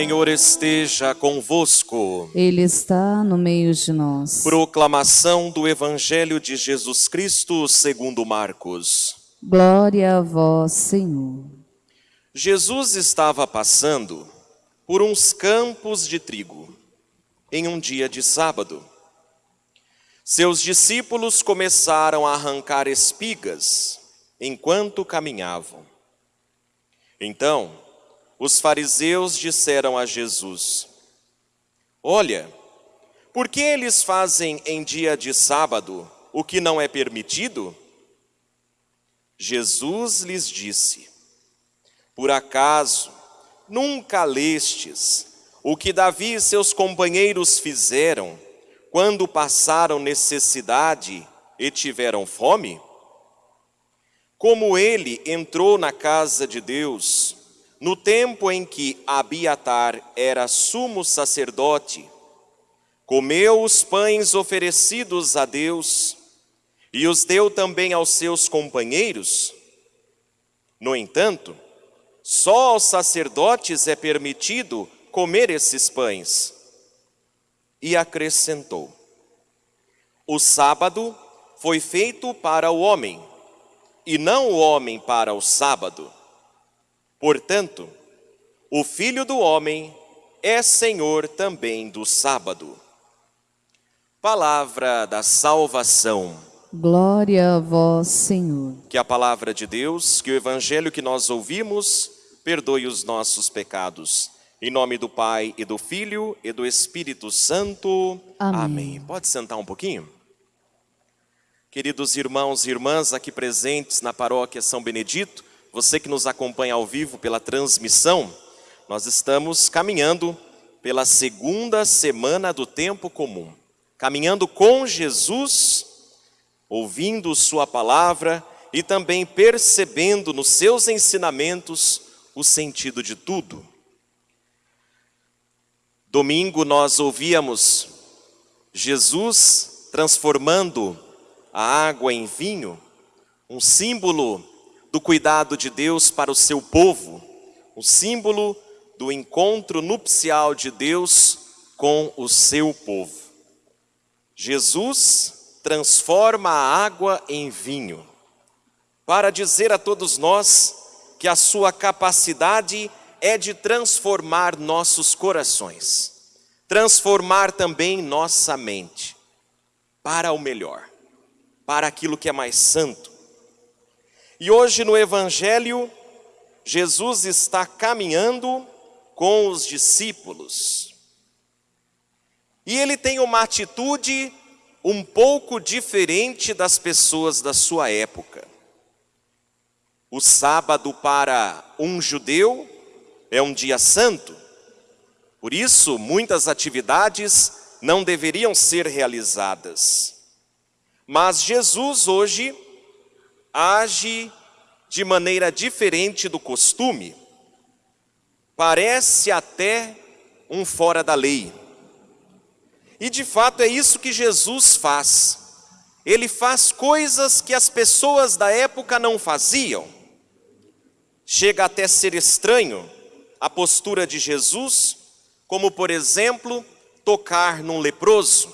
Senhor esteja convosco. Ele está no meio de nós. Proclamação do Evangelho de Jesus Cristo segundo Marcos. Glória a vós, Senhor. Jesus estava passando por uns campos de trigo em um dia de sábado. Seus discípulos começaram a arrancar espigas enquanto caminhavam. Então, os fariseus disseram a Jesus: Olha, por que eles fazem em dia de sábado o que não é permitido? Jesus lhes disse: Por acaso nunca lestes o que Davi e seus companheiros fizeram quando passaram necessidade e tiveram fome? Como ele entrou na casa de Deus, no tempo em que Abiatar era sumo sacerdote, comeu os pães oferecidos a Deus e os deu também aos seus companheiros. No entanto, só aos sacerdotes é permitido comer esses pães. E acrescentou: O sábado foi feito para o homem, e não o homem para o sábado. Portanto, o Filho do Homem é Senhor também do sábado. Palavra da salvação. Glória a vós, Senhor. Que a palavra de Deus, que o evangelho que nós ouvimos, perdoe os nossos pecados. Em nome do Pai e do Filho e do Espírito Santo. Amém. Amém. Pode sentar um pouquinho? Queridos irmãos e irmãs aqui presentes na paróquia São Benedito, você que nos acompanha ao vivo pela transmissão, nós estamos caminhando pela segunda semana do tempo comum, caminhando com Jesus, ouvindo Sua palavra e também percebendo nos seus ensinamentos o sentido de tudo. Domingo nós ouvíamos Jesus transformando a água em vinho, um símbolo do cuidado de Deus para o seu povo, o símbolo do encontro nupcial de Deus com o seu povo. Jesus transforma a água em vinho, para dizer a todos nós que a sua capacidade é de transformar nossos corações, transformar também nossa mente para o melhor, para aquilo que é mais santo, e hoje no Evangelho, Jesus está caminhando com os discípulos. E ele tem uma atitude um pouco diferente das pessoas da sua época. O sábado para um judeu é um dia santo, por isso muitas atividades não deveriam ser realizadas. Mas Jesus hoje age de maneira diferente do costume, parece até um fora da lei. E de fato é isso que Jesus faz. Ele faz coisas que as pessoas da época não faziam. Chega até ser estranho a postura de Jesus, como por exemplo, tocar num leproso,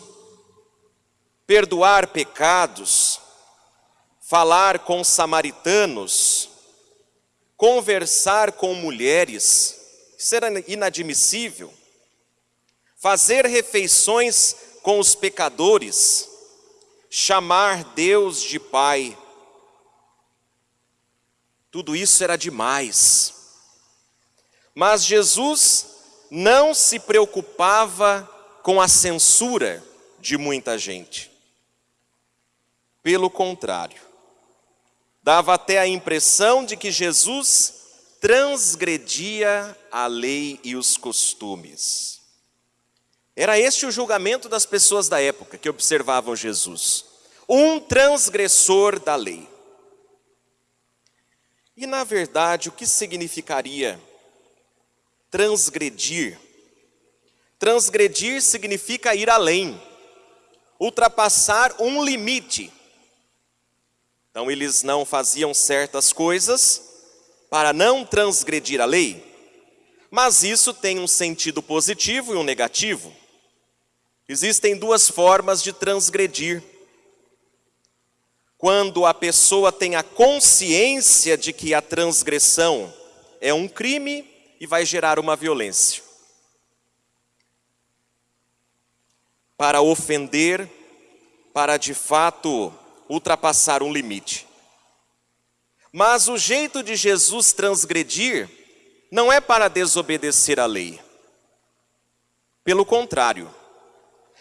perdoar pecados, falar com samaritanos, conversar com mulheres, isso era inadmissível. Fazer refeições com os pecadores, chamar Deus de Pai, tudo isso era demais. Mas Jesus não se preocupava com a censura de muita gente. Pelo contrário, dava até a impressão de que Jesus transgredia a lei e os costumes. Era este o julgamento das pessoas da época que observavam Jesus. Um transgressor da lei. E na verdade, o que significaria transgredir? Transgredir significa ir além, ultrapassar um limite então eles não faziam certas coisas para não transgredir a lei, Mas isso tem um sentido positivo e um negativo. Existem duas formas de transgredir. Quando a pessoa tem a consciência de que a transgressão é um crime e vai gerar uma violência. Para ofender, para de fato ultrapassar um limite. Mas o jeito de Jesus transgredir não é para desobedecer a lei. Pelo contrário,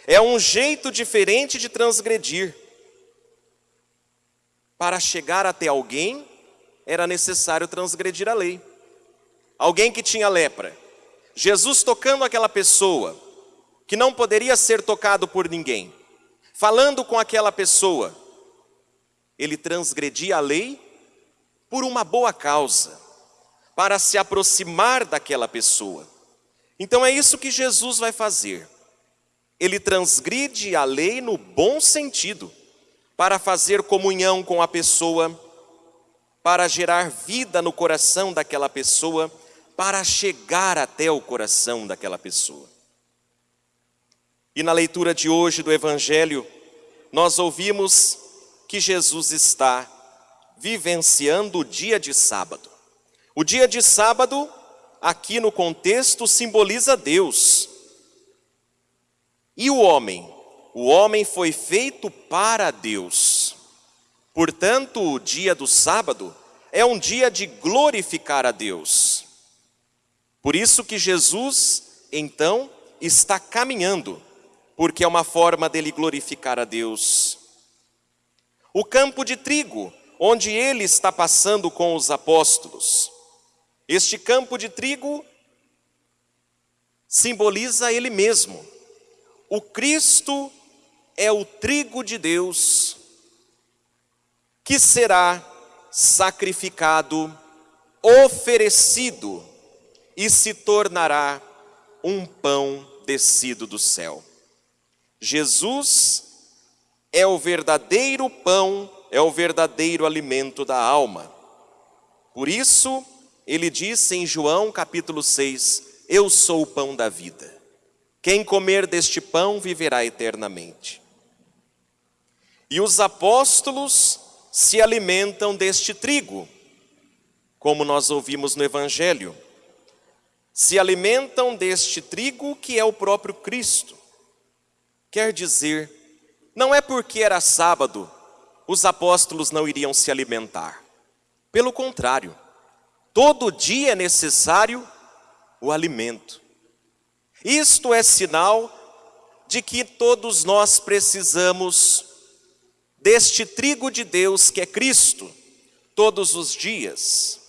é um jeito diferente de transgredir. Para chegar até alguém, era necessário transgredir a lei. Alguém que tinha lepra. Jesus tocando aquela pessoa, que não poderia ser tocado por ninguém, falando com aquela pessoa, ele transgredia a lei por uma boa causa, para se aproximar daquela pessoa. Então é isso que Jesus vai fazer. Ele transgride a lei no bom sentido, para fazer comunhão com a pessoa, para gerar vida no coração daquela pessoa, para chegar até o coração daquela pessoa. E na leitura de hoje do Evangelho, nós ouvimos que Jesus está vivenciando o dia de sábado. O dia de sábado, aqui no contexto, simboliza Deus. E o homem? O homem foi feito para Deus. Portanto, o dia do sábado é um dia de glorificar a Deus. Por isso que Jesus, então, está caminhando porque é uma forma dele glorificar a Deus. O campo de trigo, onde ele está passando com os apóstolos. Este campo de trigo simboliza ele mesmo. O Cristo é o trigo de Deus que será sacrificado, oferecido e se tornará um pão descido do céu. Jesus é o verdadeiro pão, é o verdadeiro alimento da alma. Por isso, ele disse em João capítulo 6: Eu sou o pão da vida. Quem comer deste pão viverá eternamente. E os apóstolos se alimentam deste trigo, como nós ouvimos no Evangelho. Se alimentam deste trigo que é o próprio Cristo. Quer dizer, não é porque era sábado, os apóstolos não iriam se alimentar. Pelo contrário, todo dia é necessário o alimento. Isto é sinal de que todos nós precisamos deste trigo de Deus que é Cristo, todos os dias.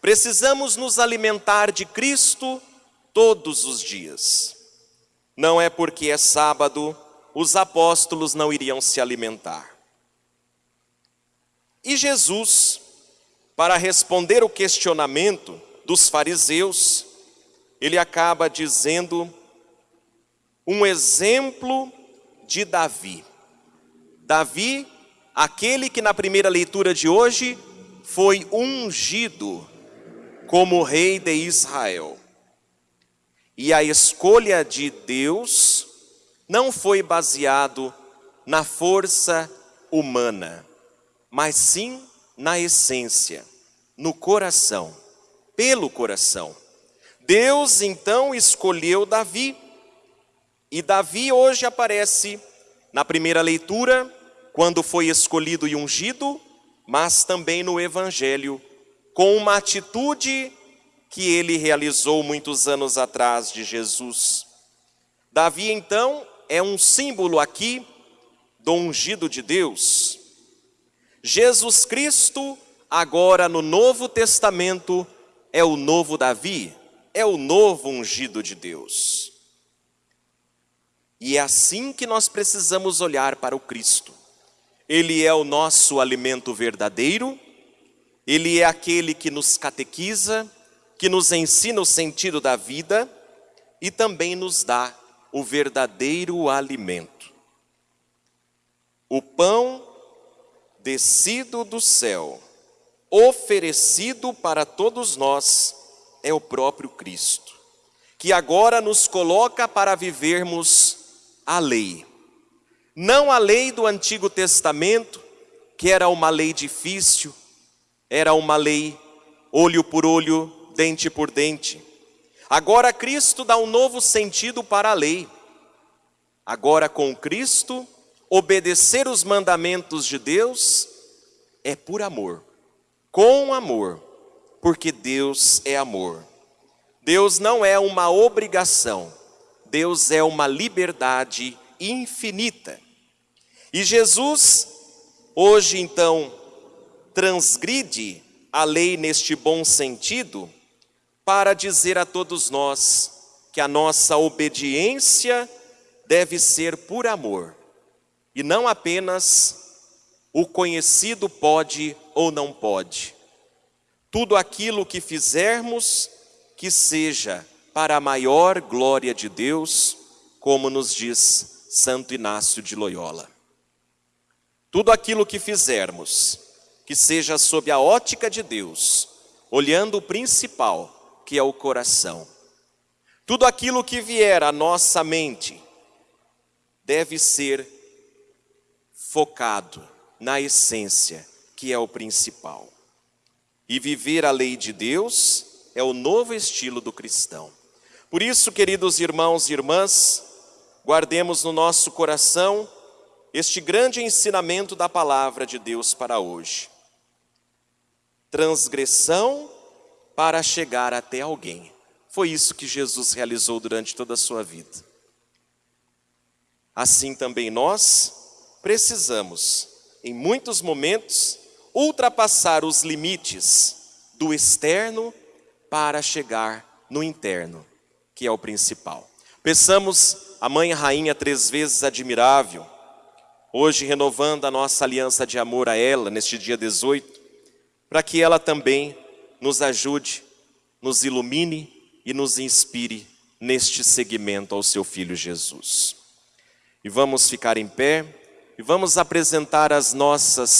Precisamos nos alimentar de Cristo todos os dias. Não é porque é sábado os apóstolos não iriam se alimentar. E Jesus, para responder o questionamento dos fariseus, ele acaba dizendo um exemplo de Davi. Davi, aquele que na primeira leitura de hoje foi ungido como rei de Israel. E a escolha de Deus não foi baseado na força humana, mas sim na essência, no coração, pelo coração. Deus então escolheu Davi, e Davi hoje aparece na primeira leitura, quando foi escolhido e ungido, mas também no Evangelho, com uma atitude que ele realizou muitos anos atrás de Jesus. Davi então é um símbolo aqui do ungido de Deus. Jesus Cristo, agora no Novo Testamento, é o novo Davi, é o novo ungido de Deus. E é assim que nós precisamos olhar para o Cristo. Ele é o nosso alimento verdadeiro, ele é aquele que nos catequiza, que nos ensina o sentido da vida e também nos dá o verdadeiro alimento. O pão descido do céu, oferecido para todos nós, é o próprio Cristo. que agora nos coloca para vivermos a lei. Não a lei do Antigo Testamento, que era uma lei difícil, era uma lei olho por olho, dente por dente. Agora Cristo dá um novo sentido para a lei. Agora com Cristo, obedecer os mandamentos de Deus é por amor, com amor, porque Deus é amor. Deus não é uma obrigação, Deus é uma liberdade infinita. E Jesus, hoje então, transgride a lei neste bom sentido, para dizer a todos nós que a nossa obediência deve ser por amor, e não apenas o conhecido pode ou não pode. Tudo aquilo que fizermos, que seja para a maior glória de Deus, como nos diz Santo Inácio de Loyola. Tudo aquilo que fizermos, que seja sob a ótica de Deus, olhando o principal, que é o coração. Tudo aquilo que vier à nossa mente deve ser focado na essência, que é o principal. E viver a lei de Deus é o novo estilo do cristão. Por isso, queridos irmãos e irmãs, guardemos no nosso coração este grande ensinamento da palavra de Deus para hoje. Transgressão para chegar até alguém. Foi isso que Jesus realizou durante toda a sua vida. Assim também nós precisamos, em muitos momentos, ultrapassar os limites do externo para chegar no interno, que é o principal. Peçamos a Mãe Rainha três vezes admirável, hoje renovando a nossa aliança de amor a ela neste dia 18, para que ela também nos ajude, nos ilumine e nos inspire neste segmento ao seu Filho Jesus. E vamos ficar em pé e vamos apresentar as nossas